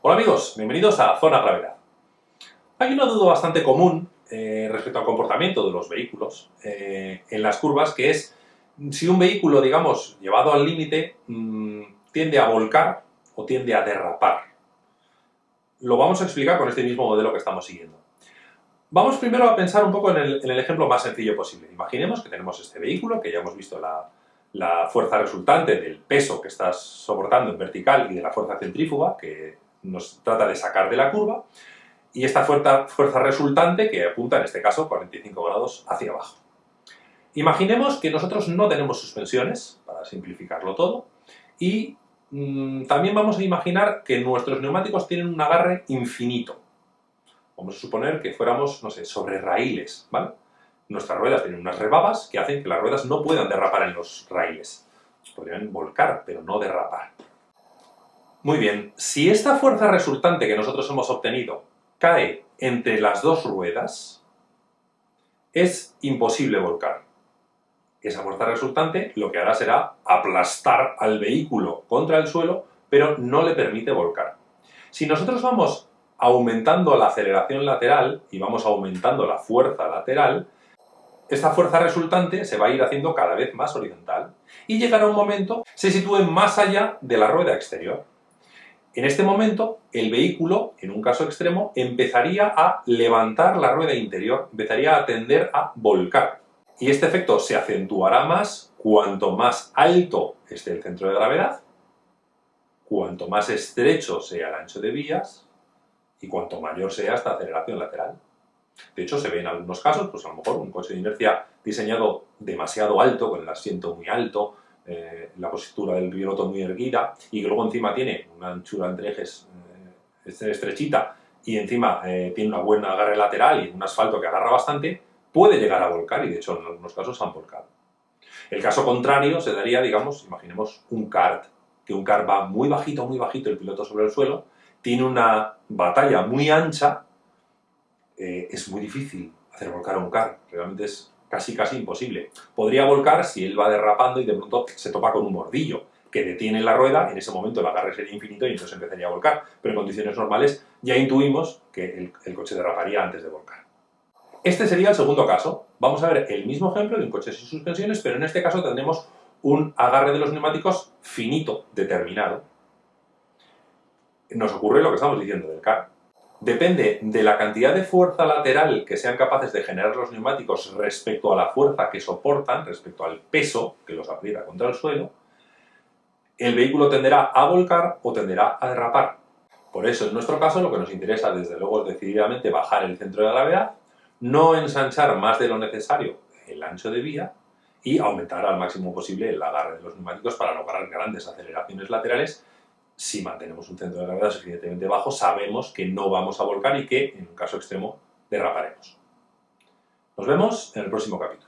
Hola amigos, bienvenidos a Zona Gravedad. Hay una duda bastante común eh, respecto al comportamiento de los vehículos eh, en las curvas, que es si un vehículo, digamos, llevado al límite, mmm, tiende a volcar o tiende a derrapar. Lo vamos a explicar con este mismo modelo que estamos siguiendo. Vamos primero a pensar un poco en el, en el ejemplo más sencillo posible. Imaginemos que tenemos este vehículo, que ya hemos visto la, la fuerza resultante del peso que estás soportando en vertical y de la fuerza centrífuga, que nos trata de sacar de la curva, y esta fuerza, resultante que apunta, en este caso, 45 grados hacia abajo. Imaginemos que nosotros no tenemos suspensiones, para simplificarlo todo, y mmm, también vamos a imaginar que nuestros neumáticos tienen un agarre infinito. Vamos a suponer que fuéramos, no sé, sobre raíles, ¿vale? Nuestras ruedas tienen unas rebabas que hacen que las ruedas no puedan derrapar en los raíles. Podrían volcar, pero no derrapar. Muy bien, si esta fuerza resultante que nosotros hemos obtenido cae entre las dos ruedas, es imposible volcar. Esa fuerza resultante lo que hará será aplastar al vehículo contra el suelo, pero no le permite volcar. Si nosotros vamos aumentando la aceleración lateral y vamos aumentando la fuerza lateral, esta fuerza resultante se va a ir haciendo cada vez más horizontal y llegará un momento se sitúe más allá de la rueda exterior. En este momento, el vehículo, en un caso extremo, empezaría a levantar la rueda interior, empezaría a tender a volcar. Y este efecto se acentuará más cuanto más alto esté el centro de gravedad, cuanto más estrecho sea el ancho de vías y cuanto mayor sea esta aceleración lateral. De hecho, se ve en algunos casos, pues a lo mejor un coche de inercia diseñado demasiado alto, con el asiento muy alto, eh, la postura del piloto muy erguida y que luego encima tiene una anchura entre ejes eh, estrechita y encima eh, tiene una buena agarre lateral y un asfalto que agarra bastante, puede llegar a volcar y de hecho en algunos casos han volcado. El caso contrario se daría, digamos, imaginemos un kart, que un kart va muy bajito, muy bajito el piloto sobre el suelo, tiene una batalla muy ancha, eh, es muy difícil hacer volcar a un kart, realmente es casi casi imposible. Podría volcar si él va derrapando y de pronto se topa con un bordillo que detiene la rueda, en ese momento el agarre sería infinito y entonces empezaría a volcar. Pero en condiciones normales ya intuimos que el, el coche derraparía antes de volcar. Este sería el segundo caso. Vamos a ver el mismo ejemplo de un coche sin suspensiones, pero en este caso tendremos un agarre de los neumáticos finito, determinado. Nos ocurre lo que estamos diciendo del car depende de la cantidad de fuerza lateral que sean capaces de generar los neumáticos respecto a la fuerza que soportan, respecto al peso que los aprieta contra el suelo, el vehículo tenderá a volcar o tenderá a derrapar. Por eso, en nuestro caso, lo que nos interesa, desde luego, es decididamente bajar el centro de gravedad, no ensanchar más de lo necesario el ancho de vía y aumentar al máximo posible el agarre de los neumáticos para lograr grandes aceleraciones laterales si mantenemos un centro de gravedad suficientemente bajo, sabemos que no vamos a volcar y que, en un caso extremo, derraparemos. Nos vemos en el próximo capítulo.